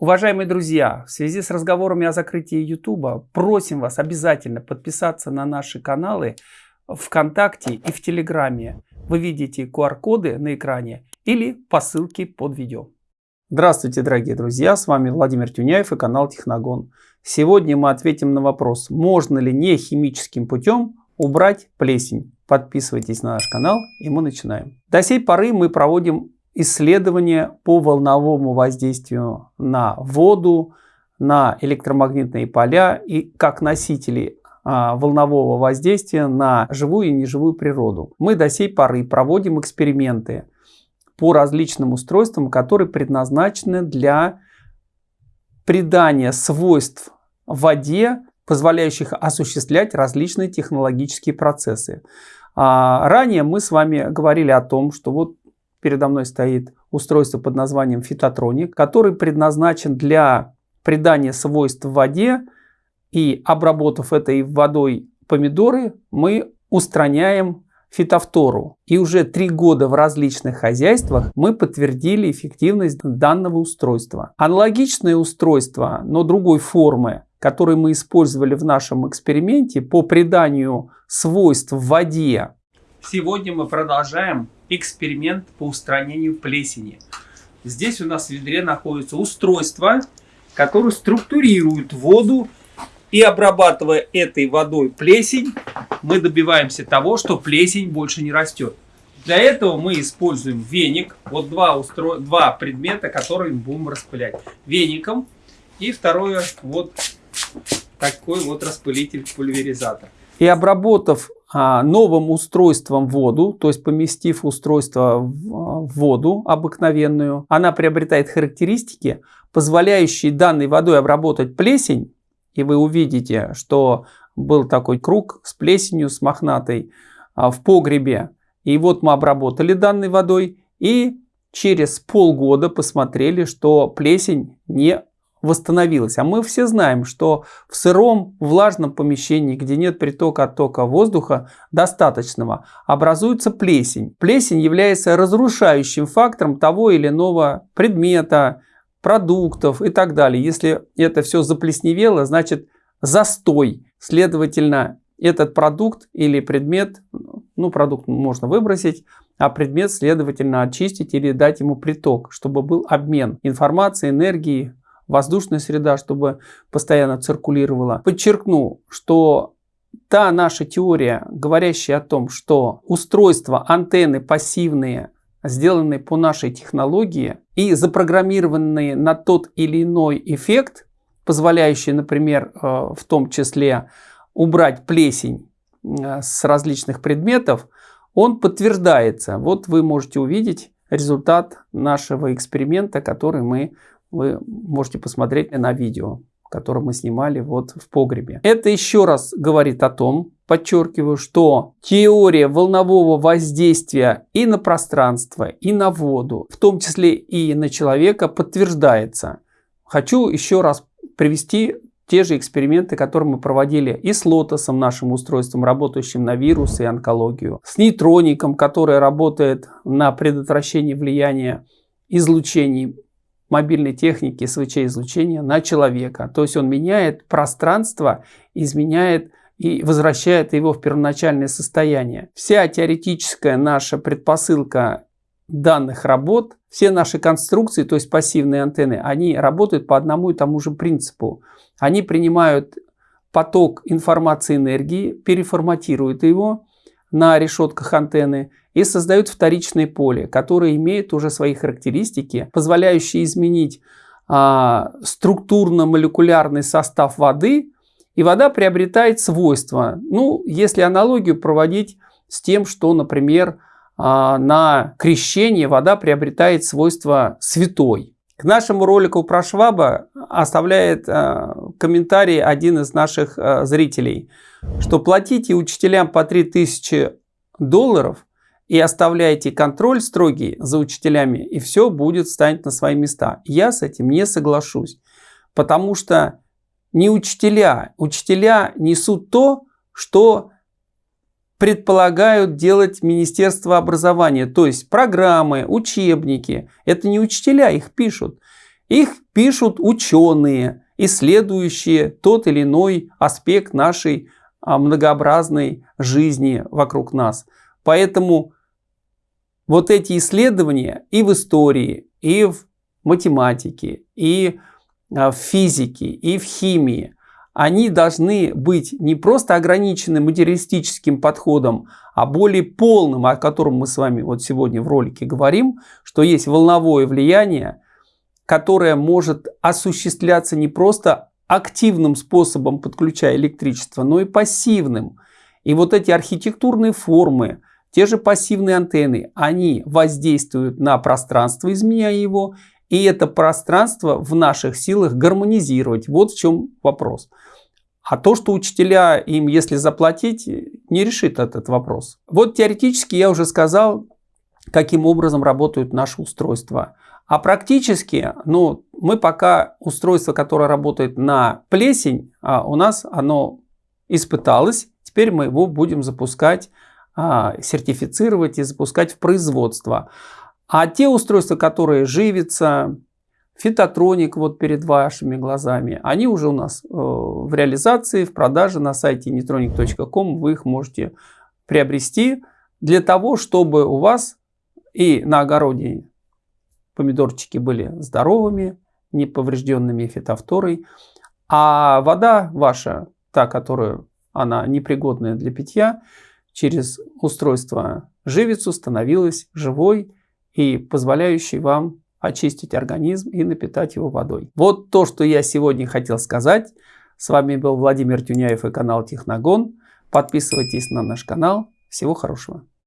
Уважаемые друзья, в связи с разговорами о закрытии YouTube, просим вас обязательно подписаться на наши каналы ВКонтакте и в Телеграме. Вы видите QR-коды на экране или по ссылке под видео. Здравствуйте, дорогие друзья, с вами Владимир Тюняев и канал Техногон. Сегодня мы ответим на вопрос, можно ли не химическим путем убрать плесень. Подписывайтесь на наш канал и мы начинаем. До сей поры мы проводим исследования по волновому воздействию на воду, на электромагнитные поля и как носители а, волнового воздействия на живую и неживую природу. Мы до сей поры проводим эксперименты по различным устройствам, которые предназначены для придания свойств воде, позволяющих осуществлять различные технологические процессы. А, ранее мы с вами говорили о том, что вот Передо мной стоит устройство под названием фитотроник, который предназначен для придания свойств в воде. И обработав этой водой помидоры, мы устраняем фитофтору. И уже три года в различных хозяйствах мы подтвердили эффективность данного устройства. Аналогичное устройство, но другой формы, которое мы использовали в нашем эксперименте по приданию свойств в воде. Сегодня мы продолжаем эксперимент по устранению плесени. Здесь у нас в ведре находится устройство, которое структурирует воду и обрабатывая этой водой плесень, мы добиваемся того, что плесень больше не растет. Для этого мы используем веник. Вот два, устро... два предмета, которые мы будем распылять. Веником и второе вот такой вот распылитель-пульверизатор. И обработав новым устройством воду, то есть поместив устройство в воду обыкновенную, она приобретает характеристики, позволяющие данной водой обработать плесень. И вы увидите, что был такой круг с плесенью, с мохнатой а, в погребе. И вот мы обработали данной водой и через полгода посмотрели, что плесень не восстановилась. А мы все знаем, что в сыром, влажном помещении, где нет притока оттока воздуха достаточного, образуется плесень. Плесень является разрушающим фактором того или иного предмета, продуктов и так далее. Если это все заплесневело, значит застой. Следовательно, этот продукт или предмет, ну продукт можно выбросить, а предмет, следовательно, очистить или дать ему приток, чтобы был обмен информацией, энергией, воздушная среда, чтобы постоянно циркулировала. Подчеркну, что та наша теория, говорящая о том, что устройства, антенны пассивные, сделанные по нашей технологии и запрограммированные на тот или иной эффект, позволяющий, например, э, в том числе убрать плесень э, с различных предметов, он подтверждается. Вот вы можете увидеть результат нашего эксперимента, который мы вы можете посмотреть на видео, которое мы снимали вот в погребе. Это еще раз говорит о том, подчеркиваю, что теория волнового воздействия и на пространство, и на воду, в том числе и на человека, подтверждается. Хочу еще раз привести те же эксперименты, которые мы проводили и с лотосом, нашим устройством, работающим на вирусы и онкологию, с нейтроником, который работает на предотвращение влияния излучений мобильной техники СВЧ-излучения на человека. То есть он меняет пространство, изменяет и возвращает его в первоначальное состояние. Вся теоретическая наша предпосылка данных работ, все наши конструкции, то есть пассивные антенны, они работают по одному и тому же принципу. Они принимают поток информации энергии, переформатируют его на решетках антенны и создают вторичное поле, которое имеет уже свои характеристики, позволяющие изменить а, структурно-молекулярный состав воды, и вода приобретает свойства. Ну, если аналогию проводить с тем, что, например, а, на крещение вода приобретает свойства святой. К нашему ролику про Шваба оставляет э, комментарий один из наших э, зрителей, что платите учителям по 3000 долларов и оставляете контроль строгий за учителями, и все будет станет на свои места. Я с этим не соглашусь, потому что не учителя, учителя несут то, что предполагают делать Министерство образования, то есть программы, учебники. Это не учителя их пишут. Их пишут ученые, исследующие тот или иной аспект нашей а, многообразной жизни вокруг нас. Поэтому вот эти исследования и в истории, и в математике, и а, в физике, и в химии, они должны быть не просто ограничены материалистическим подходом, а более полным, о котором мы с вами вот сегодня в ролике говорим, что есть волновое влияние, которое может осуществляться не просто активным способом, подключая электричество, но и пассивным. И вот эти архитектурные формы, те же пассивные антенны, они воздействуют на пространство, изменяя его, и это пространство в наших силах гармонизировать. Вот в чем вопрос. А то, что учителя им, если заплатить, не решит этот вопрос. Вот теоретически я уже сказал, каким образом работают наши устройства. А практически, ну, мы пока устройство, которое работает на плесень, а у нас оно испыталось. Теперь мы его будем запускать, сертифицировать и запускать в производство. А те устройства, которые живятся, фитотроник вот перед вашими глазами, они уже у нас э, в реализации, в продаже на сайте netronic.com. Вы их можете приобрести для того, чтобы у вас и на огороде помидорчики были здоровыми, не поврежденными фитофторой, а вода ваша, та, которая она непригодная для питья, через устройство живицу становилась живой и позволяющий вам очистить организм и напитать его водой. Вот то, что я сегодня хотел сказать. С вами был Владимир Тюняев и канал Техногон. Подписывайтесь на наш канал. Всего хорошего.